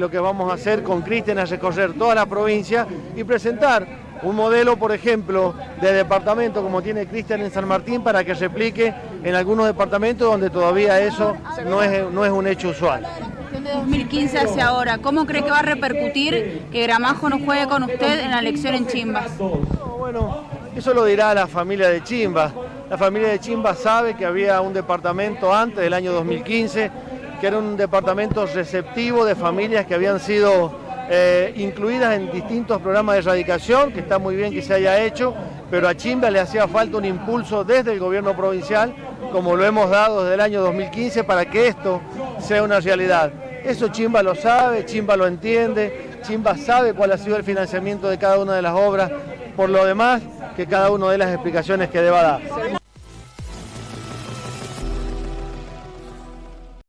Lo que vamos a hacer con Cristian es recorrer toda la provincia y presentar un modelo, por ejemplo, de departamento como tiene Cristian en San Martín para que se aplique en algunos departamentos donde todavía eso no es, no es un hecho usual. De 2015 hacia ahora, ¿cómo cree que va a repercutir que Gramajo no juegue con usted en la elección en Chimbas? bueno, eso lo dirá la familia de Chimbas. La familia de Chimbas sabe que había un departamento antes del año 2015 que era un departamento receptivo de familias que habían sido eh, incluidas en distintos programas de erradicación, que está muy bien que se haya hecho, pero a Chimba le hacía falta un impulso desde el gobierno provincial, como lo hemos dado desde el año 2015, para que esto sea una realidad. Eso Chimba lo sabe, Chimba lo entiende, Chimba sabe cuál ha sido el financiamiento de cada una de las obras, por lo demás, que cada uno dé las explicaciones que deba dar.